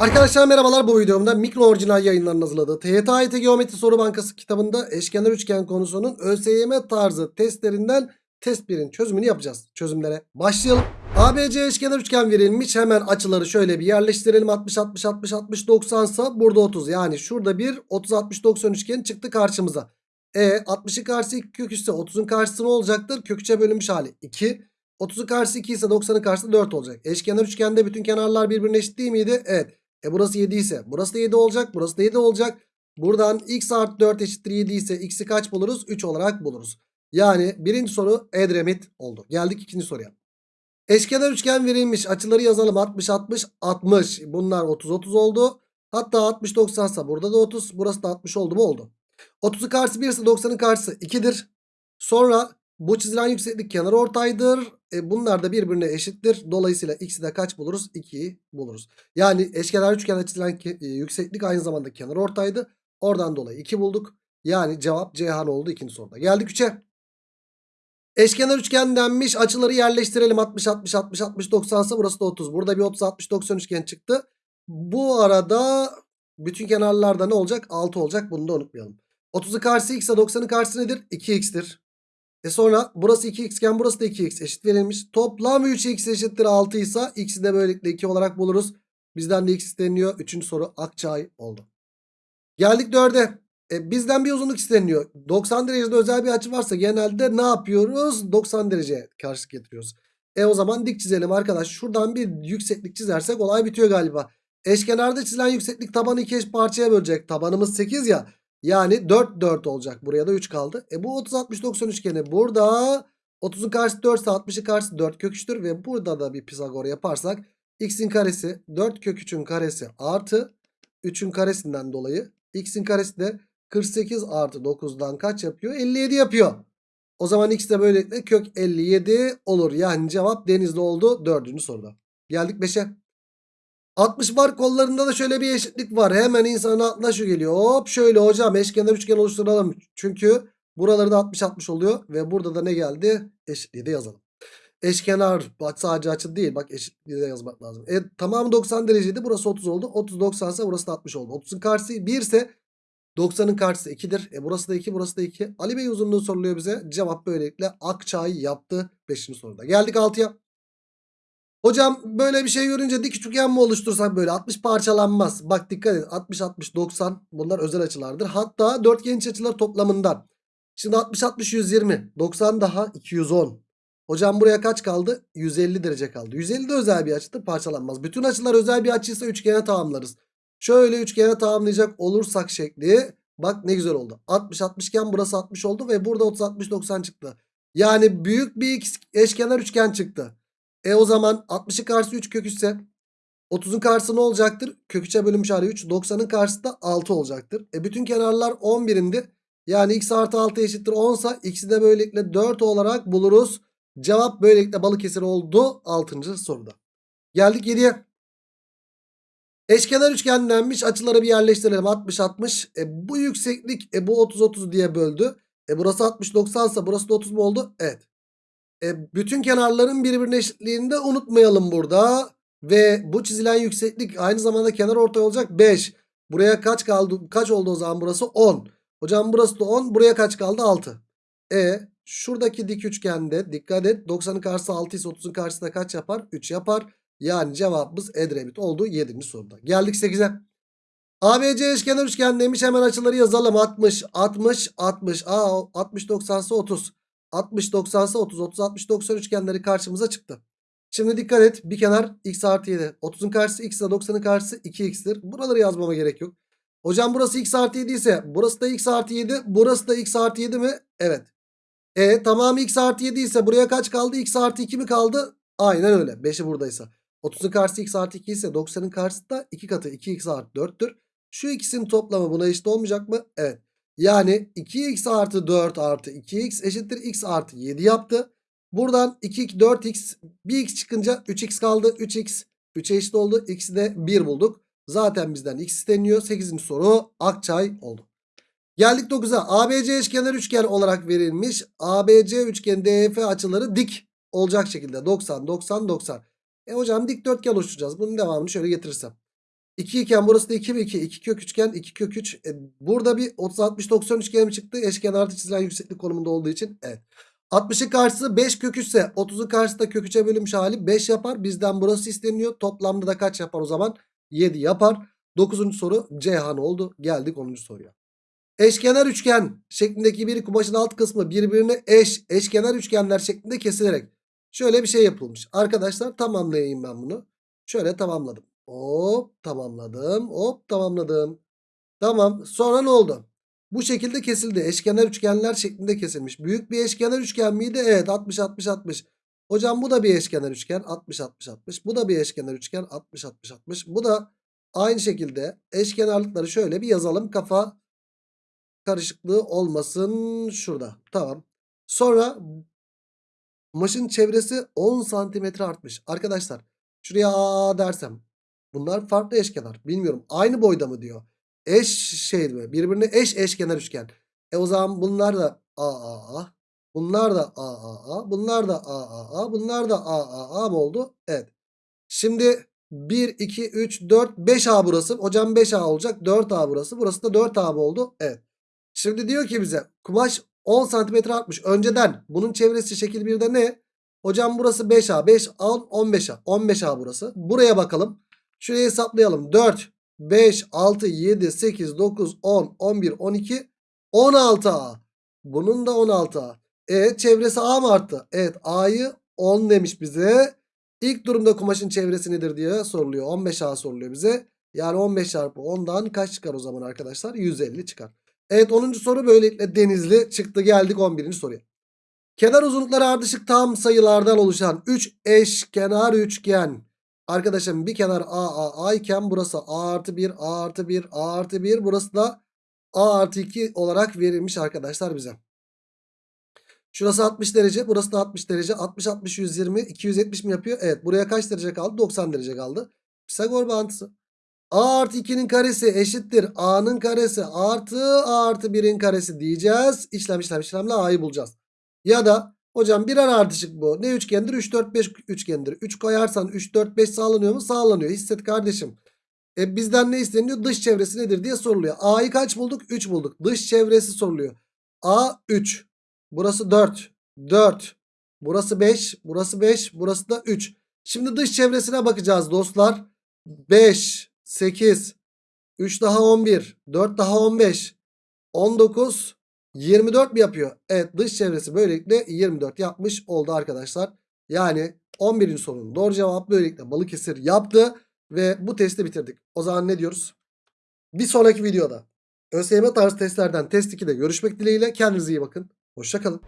Arkadaşlar merhabalar bu videomda mikro orijinal yayınlarının hazırladığı TYT Geometri Soru Bankası kitabında eşkenar üçgen konusunun ÖSYM tarzı testlerinden test 1'in çözümünü yapacağız. Çözümlere başlayalım. ABC eşkenar üçgen verilmiş. Hemen açıları şöyle bir yerleştirelim. 60 60 60 60 90 sa burada 30. Yani şurada bir 30 60 90 üçgen çıktı karşımıza. E 60'ın karşısı 2 kök ise 30'un karşısı ne olacaktır? Kök 3'e bölünmüş hali 2. 30'un karşısı 2 ise 90'ın karşısı 4 olacak. Eşkenar üçgende bütün kenarlar birbirine eşit değil miydi? Evet. E burası 7 ise burası da 7 olacak. Burası da 7 olacak. Buradan x artı 4 eşittir 7 ise x'i kaç buluruz? 3 olarak buluruz. Yani birinci soru Edremit oldu. Geldik ikinci soruya. Eşkenar üçgen verilmiş. Açıları yazalım. 60 60 60. Bunlar 30 30 oldu. Hatta 60 90 ise burada da 30. Burası da 60 oldu mu? Oldu. 30'un karşısı 1 ise 90'ın karşısı 2'dir. Sonra bu çizilen yükseklik kenar ortaydır. E bunlar da birbirine eşittir. Dolayısıyla x'i de kaç buluruz? 2'yi buluruz. Yani eşkenar üçgende çizilen e, yükseklik aynı zamanda kenar ortaydı. Oradan dolayı 2 bulduk. Yani cevap Ceyhan oldu ikinci soruda. Geldik 3'e. Eşkenar üçgen denmiş. Açıları yerleştirelim. 60 60 60 60 90 ise burası da 30. Burada bir 30 60 90 üçgen çıktı. Bu arada bütün kenarlarda ne olacak? 6 olacak. Bunu da unutmayalım. 30'u karşısı x ise 90'ın karşısı nedir? 2x'tir. E sonra burası 2x iken burası da 2x eşit verilmiş. Toplam 3x eşittir 6 ise x'i de böylelikle 2 olarak buluruz. Bizden de x isteniyor. Üçüncü soru Akçay oldu. Geldik 4'e. E, bizden bir uzunluk isteniyor. 90 derecede özel bir açı varsa genelde ne yapıyoruz? 90 dereceye karşı getiriyoruz. E o zaman dik çizelim arkadaş. Şuradan bir yükseklik çizersek olay bitiyor galiba. Eşkenarda çizilen yükseklik tabanı iki eş parçaya bölecek. Tabanımız 8 ya. Yani 4 4 olacak. Buraya da 3 kaldı. E bu 30 60 90 üçgeni burada 30'un karşısı 4 ise 60'ın karşısı 4 kök 3'tür ve burada da bir Pisagor yaparsak x'in karesi 4 kök 3'ün karesi artı 3'ün karesinden dolayı x'in karesi de 48 artı 9'dan kaç yapıyor? 57 yapıyor. O zaman x de böylelikle kök 57 olur. Yani cevap denizli oldu dördüncü soruda. Geldik 5'e. 60 var kollarında da şöyle bir eşitlik var. Hemen insanın aklına şu geliyor. Hop şöyle hocam eşkenar üçgen oluşturalım. Çünkü buraları da 60-60 oluyor. Ve burada da ne geldi? Eşitliği de yazalım. Eşkenar sadece açı değil. Bak eşitliği de yazmak lazım. E, tamamı 90 dereceydi. Burası 30 oldu. 30 90 ise burası da 60 oldu. 30'un karşısı 1 ise 90'ın karşısı 2'dir. E burası da 2 burası da 2. Ali Bey uzunluğu soruluyor bize. Cevap böylelikle Akçay yaptı 5. soruda. Geldik 6'ya. Hocam böyle bir şey görünce dik üçgen mi oluştursak böyle 60 parçalanmaz. Bak dikkat et 60 60 90 bunlar özel açılardır. Hatta dörtgen iç açılar toplamından. Şimdi 60 60 120 90 daha 210. Hocam buraya kaç kaldı? 150 derece kaldı. 150 de özel bir açıdır parçalanmaz. Bütün açılar özel bir açıysa üçgene tamamlarız. Şöyle üçgene tamamlayacak olursak şekli bak ne güzel oldu. 60 60 iken burası 60 oldu ve burada 30 60 90 çıktı. Yani büyük bir eşkenar üçgen çıktı. E o zaman 60'ın karşısı 3 kök 3 ise 30'un karşısı ne olacaktır? Kök 3'e bölünmüş hali 3. 90'ın karşısı da 6 olacaktır. E bütün kenarlar 11'indir. Yani x artı 6 eşittir 10 ise x'i de böylelikle 4 olarak buluruz. Cevap böylelikle Balıkesir oldu 6. soruda. Geldik 7'ye. Eşkenar üçgen denmiş. Açıları bir yerleştirelim. 60 60. E bu yükseklik e bu 30 30 diye böldü. E burası 60 90 ise burası da 30 mu oldu? Evet. E, bütün kenarların birbirine eşitliğini de unutmayalım burada. Ve bu çizilen yükseklik aynı zamanda kenar ortay olacak 5. Buraya kaç kaldı? Kaç oldu o zaman burası? 10. Hocam burası da 10. Buraya kaç kaldı? 6. E şuradaki dik üçgende dikkat et. 90'ın karşısı 6 ise 30'un karşısında kaç yapar? 3 yapar. Yani cevabımız Edremit oldu 7. soruda. Geldik 8'e. ABC eşkenar üçgen demiş hemen açıları yazalım. 60, 60, 60. Aa 60, 90 ise 30. 60, 90 ise 30, 30, 60, 90 üçgenleri karşımıza çıktı. Şimdi dikkat et. Bir kenar x artı 7. 30'un karşısı x ile 90'ın karşısı 2x'tir. Buraları yazmama gerek yok. Hocam burası x artı 7 ise burası da x artı 7. Burası da x artı 7 mi? Evet. E tamamı x artı 7 ise buraya kaç kaldı? x artı 2 mi kaldı? Aynen öyle. 5'i buradaysa. 30'un karşısı x artı 2 ise 90'ın karşısı da 2 katı 2x artı 4'tür. Şu ikisinin toplamı buna eşit olmayacak mı? Evet. Yani 2x artı 4 artı 2x eşittir x artı 7 yaptı. Buradan 2 4x 1x çıkınca 3x kaldı. 3x 3'e eşit oldu. X'i de 1 bulduk. Zaten bizden x isteniyor. 8. soru Akçay oldu. Geldik 9'a. ABC eşkenar üçgen olarak verilmiş. ABC üçgen DF açıları dik olacak şekilde. 90 90 90. E hocam dikdörtgen oluşturacağız. Bunun devamını şöyle getirirsem. 2 iken burası da 2 ve 2. 2 kök üçgen 2 kök 3. E, burada bir 30 60 90 üçgen mi çıktı? Eşkenarda çizilen yükseklik konumunda olduğu için. Evet. 60'ın karşısı 5 kök 3 ise 30'un karşısı da kök 3'e bölünmüş hali 5 yapar. Bizden burası isteniyor. Toplamda da kaç yapar o zaman? 7 yapar. 9. soru Ceyhan oldu. Geldik 10. soruya. Eşkenar üçgen şeklindeki bir kumaşın alt kısmı birbirine eş eşkenar üçgenler şeklinde kesilerek şöyle bir şey yapılmış. Arkadaşlar tamamlayayım ben bunu. Şöyle tamamladım. Hop tamamladım. Hop tamamladım. Tamam. Sonra ne oldu? Bu şekilde kesildi. Eşkenar üçgenler şeklinde kesilmiş. Büyük bir eşkenar üçgen miydi? Evet 60 60 60. Hocam bu da bir eşkenar üçgen 60 60 60. Bu da bir eşkenar üçgen 60 60 60. Bu da aynı şekilde eşkenarlıkları şöyle bir yazalım. Kafa karışıklığı olmasın şurada. Tamam. Sonra maşın çevresi 10 santimetre artmış. Arkadaşlar şuraya A dersem bunlar farklı eşkenar. Bilmiyorum aynı boyda mı diyor. Eş şey mi? Birbirine eş eşkenar üçgen. E o zaman bunlar da AAA. Bunlar da AAA. Bunlar da AAA. Bunlar da AAA mı oldu? Evet. Şimdi 1, 2, 3, 4, 5A burası. Hocam 5A olacak. 4A burası. Burası da 4A mı oldu? Evet. Şimdi diyor ki bize kumaş 10 santimetre artmış. Önceden bunun çevresi şekil 1'de ne? Hocam burası 5A. 5, 10, 15A. 15A burası. Buraya bakalım. Şurayı hesaplayalım. 4, 5, 6, 7, 8, 9, 10, 11, 12, 16A. Bunun da 16A. E çevresi A mı arttı? Evet A'yı 10 demiş bize. İlk durumda kumaşın çevresi nedir diye soruluyor. 15A soruluyor bize. Yani 15 çarpı 10'dan kaç çıkar o zaman arkadaşlar? 150 çıkar. Evet 10. soru böylelikle denizli çıktı. Geldik 11. soruya. Kenar uzunlukları ardışık tam sayılardan oluşan 3 eşkenar üçgen. Arkadaşım bir kenar A, A, A iken burası A artı 1, A artı 1, A artı 1. Burası da A artı 2 olarak verilmiş arkadaşlar bize. Şurası 60 derece. Burası da 60 derece. 60, 60, 120, 270 mi yapıyor? Evet. Buraya kaç derece kaldı? 90 derece kaldı. Pisagor bağıntısı. A artı 2'nin karesi eşittir. A'nın karesi artı A artı 1'in karesi diyeceğiz. İşlem işlem işlemle A'yı bulacağız. Ya da hocam birer ardışık bu. Ne üçgendir? 3, 4, 5 üçgendir. 3 koyarsan 3, 4, 5 sağlanıyor mu? Sağlanıyor. Hisset kardeşim. E bizden ne isteniyor? Dış çevresi nedir diye soruluyor. A'yı kaç bulduk? 3 bulduk. Dış çevresi soruluyor. A 3. Burası 4. 4. Burası 5. Burası 5. Burası da 3. Şimdi dış çevresine bakacağız dostlar. 5, 8, 3 daha 11, 4 daha 15, 19, 24 mi yapıyor? Evet dış çevresi böylelikle 24 yapmış oldu arkadaşlar. Yani 11. sorunun doğru cevabı böylelikle Balıkesir yaptı. Ve bu testi bitirdik. O zaman ne diyoruz? Bir sonraki videoda ÖSYM tarzı testlerden test 2'de görüşmek dileğiyle. Kendinize iyi bakın. Hoşçakalın.